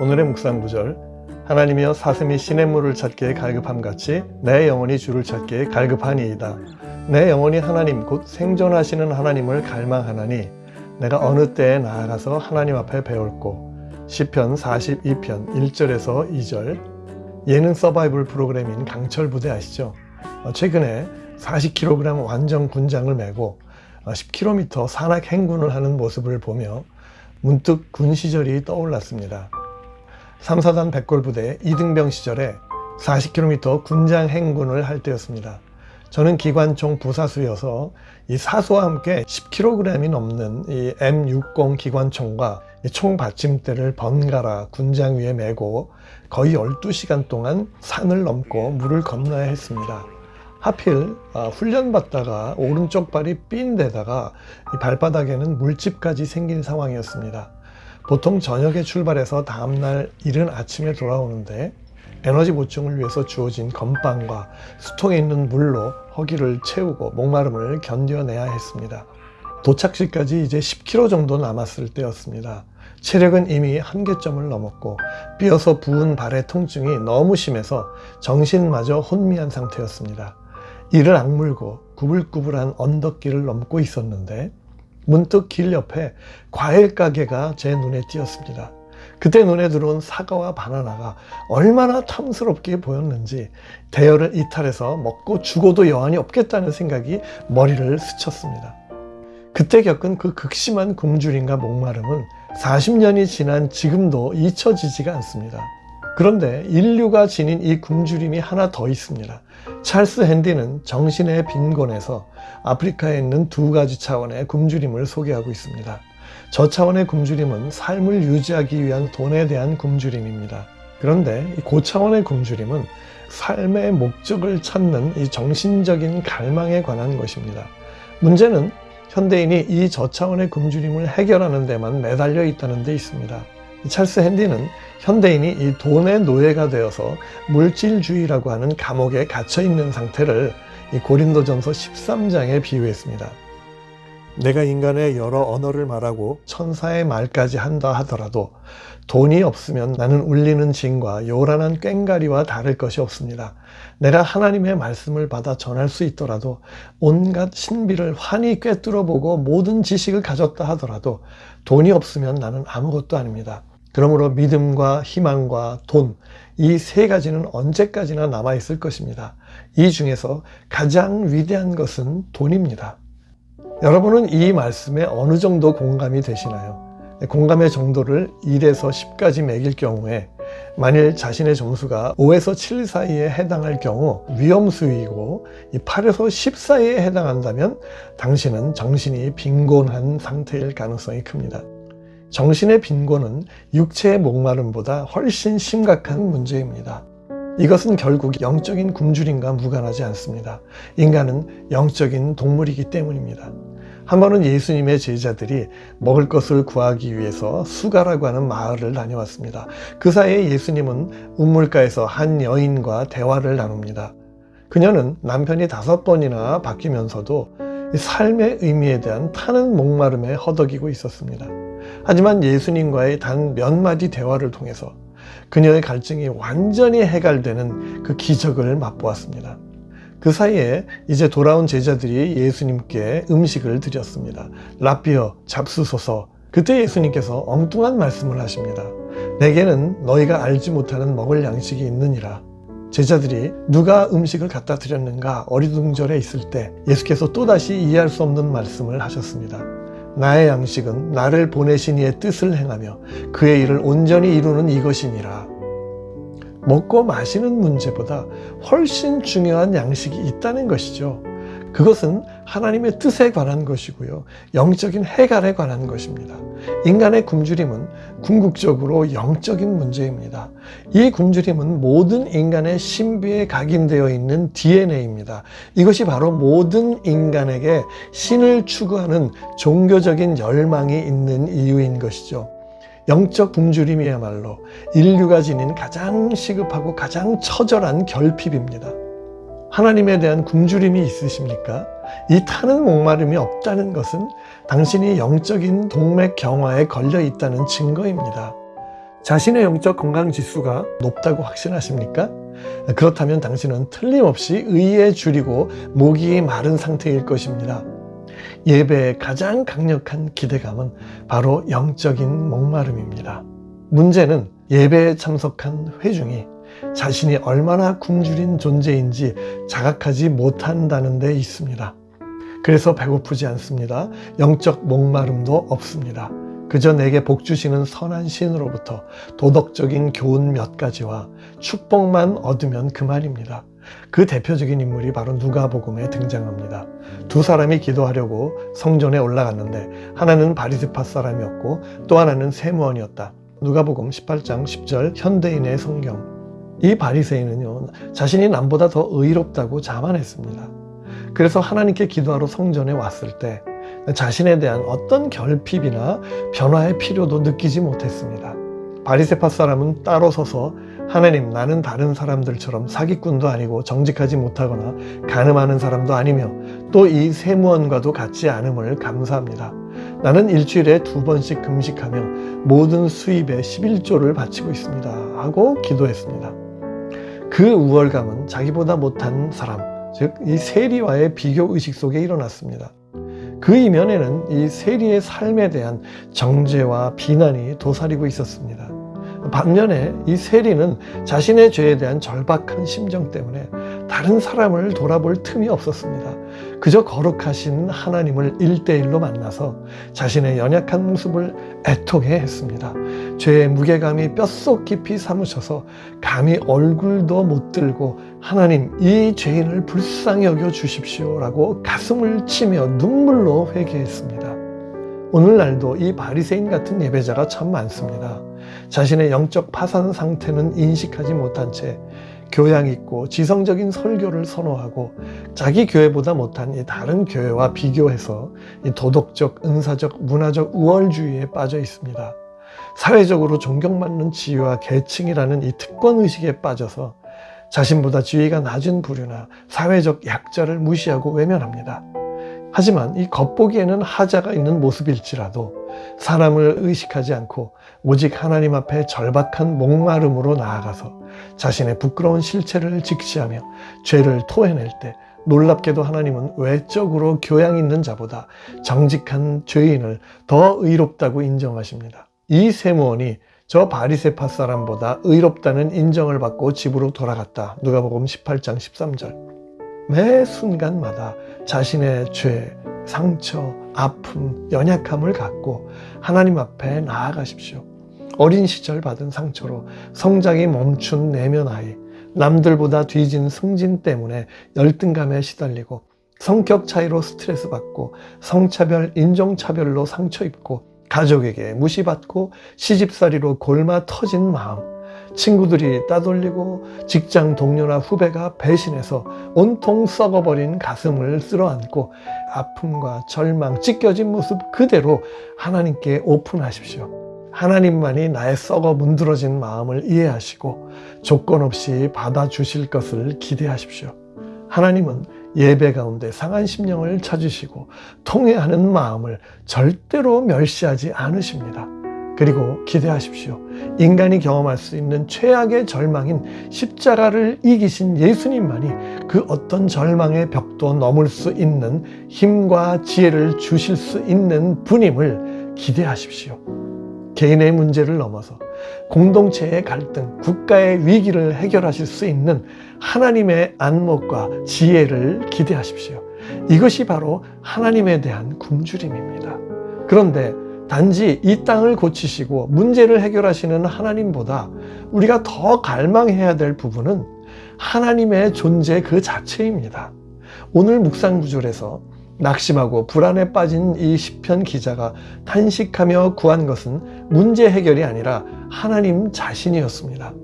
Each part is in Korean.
오늘의 묵상 구절 하나님이여 사슴이 시냇물을 찾기에 갈급함 같이 내 영혼이 주를 찾기에 갈급하니이다. 내 영혼이 하나님 곧 생존하시는 하나님을 갈망하나니 내가 어느 때에 나아가서 하나님 앞에 배울고 시편 42편 1절에서 2절 예능 서바이벌 프로그램인 강철 부대 아시죠? 어, 최근에 40kg 완전 군장을 메고 10km 산악 행군을 하는 모습을 보며 문득 군 시절이 떠올랐습니다. 3사단 백골부대 이등병 시절에 40km 군장 행군을 할 때였습니다. 저는 기관총 부사수여서 이 사수와 함께 10kg이 넘는 이 M60 기관총과 총 받침대를 번갈아 군장 위에 메고 거의 12시간 동안 산을 넘고 물을 건너야 했습니다. 하필 아, 훈련받다가 오른쪽 발이 삔 데다가 발바닥에는 물집까지 생긴 상황이었습니다. 보통 저녁에 출발해서 다음날 이른 아침에 돌아오는데 에너지 보충을 위해서 주어진 건빵과 수통에 있는 물로 허기를 채우고 목마름을 견뎌내야 했습니다. 도착지까지 이제 10km 정도 남았을 때였습니다. 체력은 이미 한계점을 넘었고 삐어서 부은 발의 통증이 너무 심해서 정신마저 혼미한 상태였습니다. 이를 악물고 구불구불한 언덕길을 넘고 있었는데 문득 길 옆에 과일 가게가 제 눈에 띄었습니다. 그때 눈에 들어온 사과와 바나나가 얼마나 탐스럽게 보였는지 대열을 이탈해서 먹고 죽어도 여한이 없겠다는 생각이 머리를 스쳤습니다. 그때 겪은 그 극심한 굶주림과 목마름은 40년이 지난 지금도 잊혀지지가 않습니다. 그런데 인류가 지닌 이 굶주림이 하나 더 있습니다. 찰스 핸디는 정신의 빈곤에서 아프리카에 있는 두 가지 차원의 굶주림을 소개하고 있습니다. 저 차원의 굶주림은 삶을 유지하기 위한 돈에 대한 굶주림입니다. 그런데 이 고차원의 굶주림은 삶의 목적을 찾는 이 정신적인 갈망에 관한 것입니다. 문제는 현대인이 이 저차원의 굶주림을 해결하는 데만 매달려 있다는 데 있습니다. 찰스 핸디는 현대인이 이 돈의 노예가 되어서 물질주의라고 하는 감옥에 갇혀 있는 상태를 이 고린도전서 13장에 비유했습니다. 내가 인간의 여러 언어를 말하고 천사의 말까지 한다 하더라도 돈이 없으면 나는 울리는 징과 요란한 꽹가리와 다를 것이 없습니다. 내가 하나님의 말씀을 받아 전할 수 있더라도 온갖 신비를 환히 꿰뚫어 보고 모든 지식을 가졌다 하더라도 돈이 없으면 나는 아무것도 아닙니다. 그러므로 믿음과 희망과 돈, 이 세 가지는 언제까지나 남아있을 것입니다. 이 중에서 가장 위대한 것은 돈입니다. 여러분은 이 말씀에 어느 정도 공감이 되시나요? 공감의 정도를 1에서 10까지 매길 경우에 만일 자신의 점수가 5에서 7 사이에 해당할 경우 위험수위이고 8에서 10 사이에 해당한다면 당신은 정신이 빈곤한 상태일 가능성이 큽니다. 정신의 빈곤은 육체의 목마름보다 훨씬 심각한 문제입니다. 이것은 결국 영적인 굶주림과 무관하지 않습니다. 인간은 영적인 동물이기 때문입니다. 한 번은 예수님의 제자들이 먹을 것을 구하기 위해서 수가라고 하는 마을을 다녀왔습니다. 그 사이에 예수님은 우물가에서 한 여인과 대화를 나눕니다. 그녀는 남편이 다섯 번이나 바뀌면서도 삶의 의미에 대한 타는 목마름에 허덕이고 있었습니다. 하지만 예수님과의 단 몇 마디 대화를 통해서 그녀의 갈증이 완전히 해갈되는 그 기적을 맛보았습니다. 그 사이에 이제 돌아온 제자들이 예수님께 음식을 드렸습니다. 라비어 잡수소서 그때 예수님께서 엉뚱한 말씀을 하십니다. 내게는 너희가 알지 못하는 먹을 양식이 있느니라. 제자들이 누가 음식을 갖다 드렸는가 어리둥절해 있을 때 예수께서 또다시 이해할 수 없는 말씀을 하셨습니다. 나의 양식은 나를 보내신 이의 뜻을 행하며 그의 일을 온전히 이루는 이것이니라. 먹고 마시는 문제보다 훨씬 중요한 양식이 있다는 것이죠. 그것은 하나님의 뜻에 관한 것이고요. 영적인 해갈에 관한 것입니다. 인간의 굶주림은 궁극적으로 영적인 문제입니다. 이 굶주림은 모든 인간의 신비에 각인되어 있는 DNA입니다. 이것이 바로 모든 인간에게 신을 추구하는 종교적인 열망이 있는 이유인 것이죠. 영적 굶주림이야말로 인류가 지닌 가장 시급하고 가장 처절한 결핍입니다. 하나님에 대한 굶주림이 있으십니까? 이 타는 목마름이 없다는 것은 당신이 영적인 동맥 경화에 걸려 있다는 증거입니다. 자신의 영적 건강 지수가 높다고 확신하십니까? 그렇다면 당신은 틀림없이 의에 줄이고 목이 마른 상태일 것입니다. 예배의 가장 강력한 기대감은 바로 영적인 목마름입니다. 문제는 예배에 참석한 회중이 자신이 얼마나 굶주린 존재인지 자각하지 못한다는 데 있습니다. 그래서 배고프지 않습니다. 영적 목마름도 없습니다. 그저 내게 복 주시는 선한 신으로부터 도덕적인 교훈 몇 가지와 축복만 얻으면 그만입니다. 그 대표적인 인물이 바로 누가복음에 등장합니다. 두 사람이 기도하려고 성전에 올라갔는데 하나는 바리세파 사람이었고 또 하나는 세무원이었다. 누가복음 18장 10절 현대인의 성경 이 바리새인은요 자신이 남보다 더 의롭다고 자만했습니다. 그래서 하나님께 기도하러 성전에 왔을 때 자신에 대한 어떤 결핍이나 변화의 필요도 느끼지 못했습니다. 바리세파 사람은 따로 서서 하나님 나는 다른 사람들처럼 사기꾼도 아니고 정직하지 못하거나 가늠하는 사람도 아니며 또 이 세무원과도 같지 않음을 감사합니다. 나는 일주일에 두 번씩 금식하며 모든 수입의 11조를 바치고 있습니다. 하고 기도했습니다. 그 우월감은 자기보다 못한 사람, 즉 이 세리와의 비교 의식 속에 일어났습니다. 그 이면에는 이 세리의 삶에 대한 정죄와 비난이 도사리고 있었습니다. 반면에 이 세리는 자신의 죄에 대한 절박한 심정 때문에 다른 사람을 돌아볼 틈이 없었습니다. 그저 거룩하신 하나님을 일대일로 만나서 자신의 연약한 모습을 애통해 했습니다. 죄의 무게감이 뼛속 깊이 사무쳐서 감히 얼굴도 못 들고 하나님 이 죄인을 불쌍히 여겨 주십시오 라고 가슴을 치며 눈물로 회개했습니다. 오늘날도 이 바리새인 같은 예배자가 참 많습니다. 자신의 영적 파산 상태는 인식하지 못한 채 교양 있고 지성적인 설교를 선호하고 자기 교회보다 못한 이 다른 교회와 비교해서 이 도덕적, 은사적, 문화적 우월주의에 빠져 있습니다. 사회적으로 존경받는 지위와 계층이라는 이 특권 의식에 빠져서 자신보다 지위가 낮은 부류나 사회적 약자를 무시하고 외면합니다. 하지만 이 겉보기에는 하자가 있는 모습일지라도 사람을 의식하지 않고 오직 하나님 앞에 절박한 목마름으로 나아가서 자신의 부끄러운 실체를 직시하며 죄를 토해낼 때 놀랍게도 하나님은 외적으로 교양 있는 자보다 정직한 죄인을 더 의롭다고 인정하십니다. 이 세무원이 저 바리세파 사람보다 의롭다는 인정을 받고 집으로 돌아갔다. 누가복음 18장 13절. 매 순간마다 자신의 죄, 상처, 아픔, 연약함을 갖고 하나님 앞에 나아가십시오. 어린 시절 받은 상처로 성장이 멈춘 내면 아이, 남들보다 뒤진 승진 때문에 열등감에 시달리고 성격 차이로 스트레스 받고 성차별, 인종차별로 상처 입고 가족에게 무시받고 시집살이로 골마 터진 마음 친구들이 따돌리고 직장 동료나 후배가 배신해서 온통 썩어버린 가슴을 쓸어안고 아픔과 절망, 찢겨진 모습 그대로 하나님께 오픈하십시오. 하나님만이 나의 썩어 문드러진 마음을 이해하시고 조건 없이 받아주실 것을 기대하십시오. 하나님은 예배 가운데 상한 심령을 찾으시고 통회하는 마음을 절대로 멸시하지 않으십니다. 그리고 기대하십시오. 인간이 경험할 수 있는 최악의 절망인 십자가를 이기신 예수님만이 그 어떤 절망의 벽도 넘을 수 있는 힘과 지혜를 주실 수 있는 분임을 기대하십시오. 개인의 문제를 넘어서 공동체의 갈등, 국가의 위기를 해결하실 수 있는 하나님의 안목과 지혜를 기대하십시오. 이것이 바로 하나님에 대한 굶주림입니다. 그런데 단지 이 땅을 고치시고 문제를 해결하시는 하나님보다 우리가 더 갈망해야 될 부분은 하나님의 존재 그 자체입니다. 오늘 묵상 구절에서 낙심하고 불안에 빠진 이 시편 기자가 탄식하며 구한 것은 문제 해결이 아니라 하나님 자신이었습니다.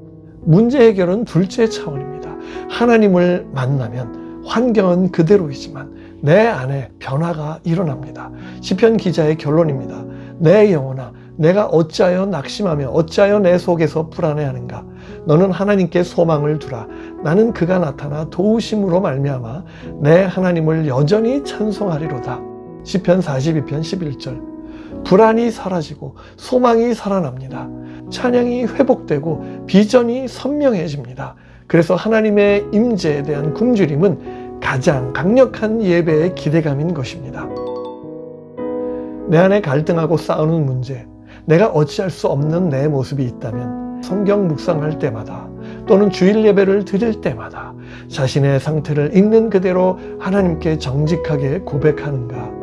문제 해결은 둘째 차원입니다. 하나님을 만나면 환경은 그대로이지만 내 안에 변화가 일어납니다. 시편 기자의 결론입니다. 내 영혼아 내가 어찌하여 낙심하며 어찌하여 내 속에서 불안해하는가 너는 하나님께 소망을 두라 나는 그가 나타나 도우심으로 말미암아 내 하나님을 여전히 찬송하리로다 시편 42편 11절 불안이 사라지고 소망이 살아납니다. 찬양이 회복되고 비전이 선명해집니다. 그래서 하나님의 임재에 대한 굶주림은 가장 강력한 예배의 기대감인 것입니다. 내 안에 갈등하고 싸우는 문제, 내가 어찌할 수 없는 내 모습이 있다면 성경 묵상할 때마다 또는 주일 예배를 드릴 때마다 자신의 상태를 있는 그대로 하나님께 정직하게 고백하는가?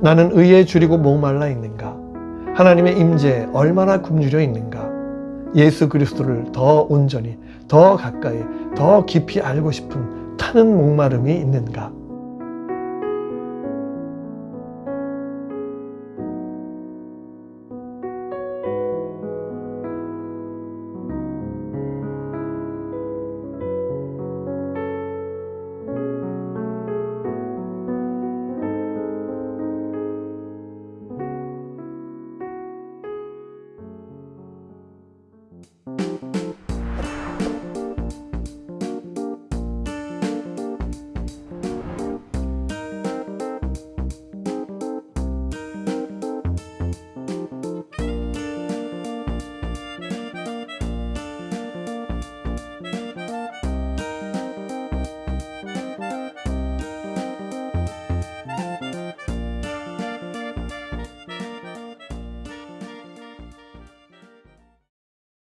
나는 의에 줄이고 목말라 있는가? 하나님의 임재에 얼마나 굶주려 있는가? 예수 그리스도를 더 온전히, 더 가까이, 더 깊이 알고 싶은 타는 목마름이 있는가?